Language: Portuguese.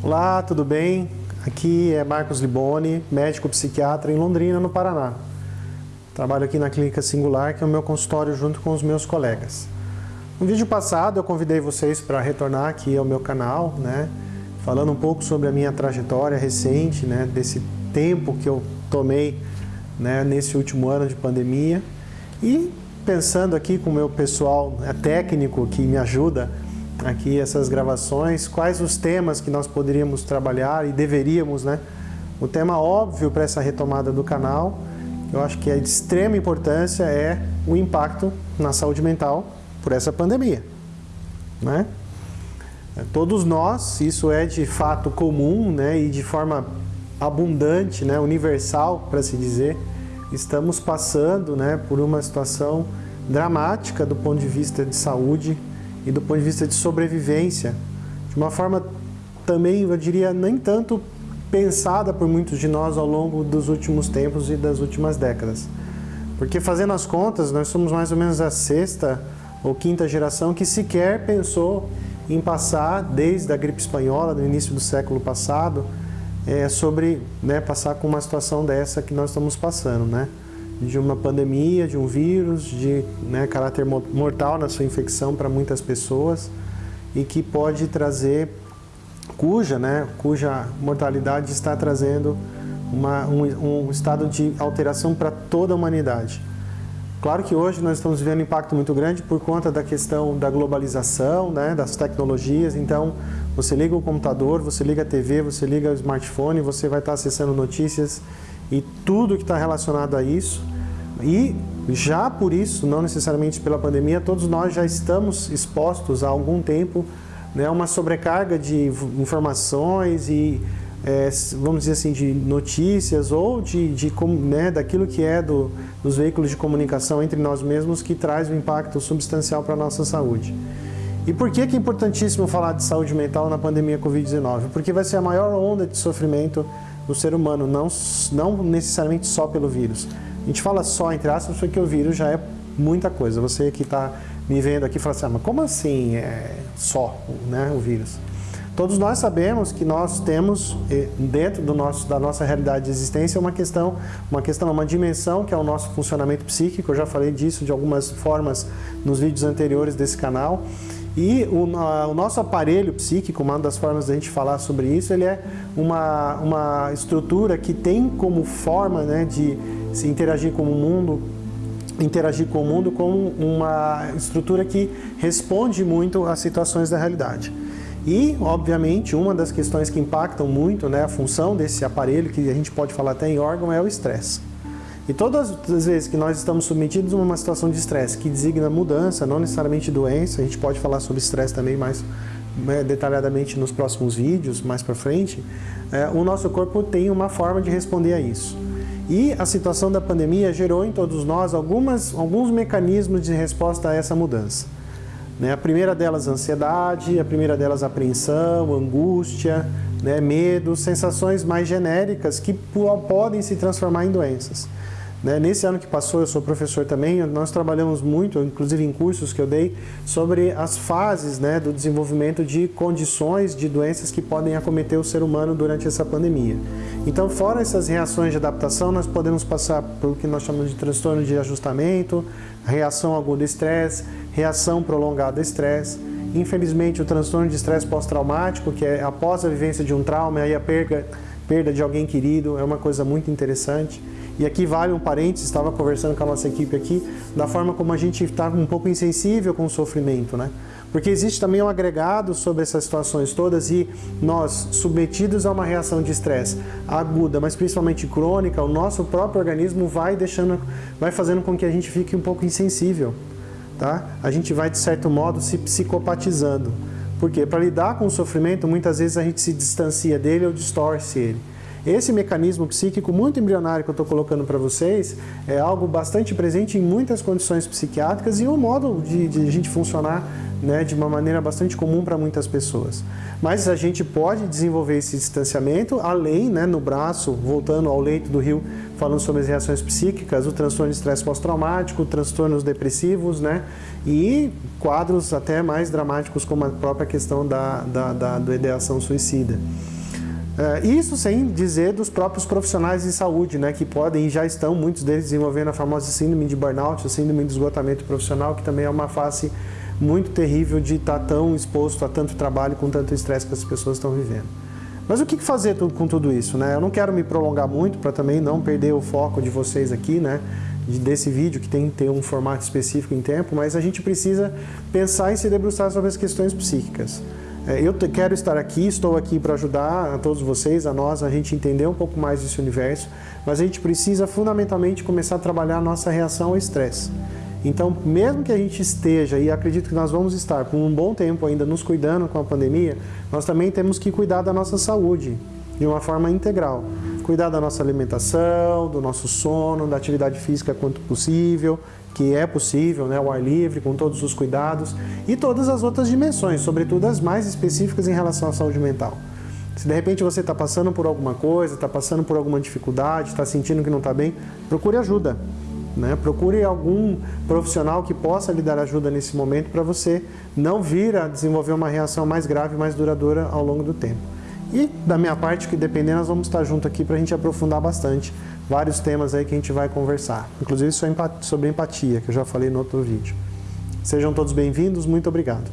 Olá, tudo bem? Aqui é Marcos Liboni, médico psiquiatra em Londrina, no Paraná. Trabalho aqui na Clínica Singular, que é o meu consultório junto com os meus colegas. No vídeo passado eu convidei vocês para retornar aqui ao meu canal, né? Falando um pouco sobre a minha trajetória recente, né? Desse tempo que eu tomei né? nesse último ano de pandemia. E pensando aqui com o meu pessoal né, técnico que me ajuda aqui essas gravações, quais os temas que nós poderíamos trabalhar e deveríamos, né? O tema óbvio para essa retomada do canal, eu acho que é de extrema importância, é o impacto na saúde mental por essa pandemia, né? Todos nós, isso é de fato comum, né? E de forma abundante, né? Universal, para se dizer, estamos passando, né? Por uma situação dramática do ponto de vista de saúde e do ponto de vista de sobrevivência, de uma forma também, eu diria, nem tanto pensada por muitos de nós ao longo dos últimos tempos e das últimas décadas. Porque fazendo as contas, nós somos mais ou menos a sexta ou quinta geração que sequer pensou em passar, desde a gripe espanhola, no início do século passado, é, sobre né, passar com uma situação dessa que nós estamos passando, né? De uma pandemia, de um vírus, de né, caráter mortal na sua infecção para muitas pessoas e que pode trazer, cuja, né, cuja mortalidade está trazendo uma, um, um estado de alteração para toda a humanidade. Claro que hoje nós estamos vivendo um impacto muito grande por conta da questão da globalização, né, das tecnologias, então você liga o computador, você liga a TV, você liga o smartphone, você vai estar acessando notícias e tudo que está relacionado a isso. E já por isso, não necessariamente pela pandemia, todos nós já estamos expostos há algum tempo né, a uma sobrecarga de informações e, é, vamos dizer assim, de notícias ou de, de né, daquilo que é do, dos veículos de comunicação entre nós mesmos que traz um impacto substancial para a nossa saúde. E por que, que é importantíssimo falar de saúde mental na pandemia Covid-19? Porque vai ser a maior onda de sofrimento do ser humano, não, não necessariamente só pelo vírus. A gente fala só, entre aspas, porque o vírus já é muita coisa. Você que está me vendo aqui fala assim, ah, mas como assim é só né, o vírus? Todos nós sabemos que nós temos dentro do nosso, da nossa realidade de existência uma questão, uma questão, uma dimensão que é o nosso funcionamento psíquico. Eu já falei disso de algumas formas nos vídeos anteriores desse canal. E o, a, o, nosso aparelho psíquico, uma das formas da gente falar sobre isso, ele é uma, uma estrutura que tem como forma né, de se interagir com o mundo, interagir com o mundo como uma estrutura que responde muito às situações da realidade. E, obviamente, uma das questões que impactam muito né, a função desse aparelho, que a gente pode falar até em órgão, é o estresse. E todas as vezes que nós estamos submetidos a uma situação de estresse que designa mudança, não necessariamente doença, a gente pode falar sobre estresse também mais né, detalhadamente nos próximos vídeos, mais para frente, é, o nosso corpo tem uma forma de responder a isso. E a situação da pandemia gerou em todos nós algumas, alguns mecanismos de resposta a essa mudança. Né? A primeira delas, ansiedade, a primeira delas, apreensão, angústia, né? medo, sensações mais genéricas que podem se transformar em doenças. Né? Nesse ano que passou, eu sou professor também, nós trabalhamos muito, inclusive em cursos que eu dei, sobre as fases né, do desenvolvimento de condições de doenças que podem acometer o ser humano durante essa pandemia. Então, fora essas reações de adaptação, nós podemos passar pelo que nós chamamos de transtorno de ajustamento, reação aguda estresse, reação prolongada estresse, Infelizmente, o transtorno de estresse pós-traumático, que é após a vivência de um trauma, aí a perda, perda de alguém querido, é uma coisa muito interessante. E aqui vale um parênteses, estava conversando com a nossa equipe aqui, da forma como a gente está um pouco insensível com o sofrimento, né? Porque existe também um agregado sobre essas situações todas e nós, submetidos a uma reação de estresse aguda, mas principalmente crônica, o nosso próprio organismo vai deixando, vai fazendo com que a gente fique um pouco insensível, tá? A gente vai, de certo modo, se psicopatizando. Por quê? Para lidar com o sofrimento, muitas vezes a gente se distancia dele ou distorce ele. Esse mecanismo psíquico muito embrionário que eu estou colocando para vocês é algo bastante presente em muitas condições psiquiátricas e um modo de, de a gente funcionar né, de uma maneira bastante comum para muitas pessoas. Mas a gente pode desenvolver esse distanciamento além, né, no braço, voltando ao leito do rio, falando sobre as reações psíquicas, o transtorno de estresse pós-traumático, transtornos depressivos, né, e quadros até mais dramáticos como a própria questão da, da, da, da ideação suicida. Uh, isso sem dizer dos próprios profissionais de saúde, né, que podem e já estão, muitos deles, desenvolvendo a famosa síndrome de burnout, a síndrome de esgotamento profissional, que também é uma face muito terrível de estar tão exposto a tanto trabalho com tanto estresse que as pessoas estão vivendo. Mas o que fazer com tudo isso? Né? Eu não quero me prolongar muito para também não perder o foco de vocês aqui, né? desse vídeo que tem que ter um formato específico em tempo, mas a gente precisa pensar e se debruçar sobre as questões psíquicas. É, eu quero estar aqui, estou aqui para ajudar a todos vocês, a nós, a gente entender um pouco mais desse universo, mas a gente precisa fundamentalmente começar a trabalhar a nossa reação ao estresse. Então, mesmo que a gente esteja, e acredito que nós vamos estar por um bom tempo ainda nos cuidando com a pandemia, nós também temos que cuidar da nossa saúde de uma forma integral. Cuidar da nossa alimentação, do nosso sono, da atividade física quanto possível, que é possível, né, o ar livre, com todos os cuidados, e todas as outras dimensões, sobretudo as mais específicas em relação à saúde mental. Se de repente você está passando por alguma coisa, está passando por alguma dificuldade, está sentindo que não está bem, procure ajuda. Né? Procure algum profissional que possa lhe dar ajuda nesse momento para você não vir a desenvolver uma reação mais grave, mais duradoura ao longo do tempo. E da minha parte, que dependendo, nós vamos estar junto aqui para a gente aprofundar bastante vários temas aí que a gente vai conversar. Inclusive sobre empatia, que eu já falei no outro vídeo. Sejam todos bem-vindos, muito obrigado.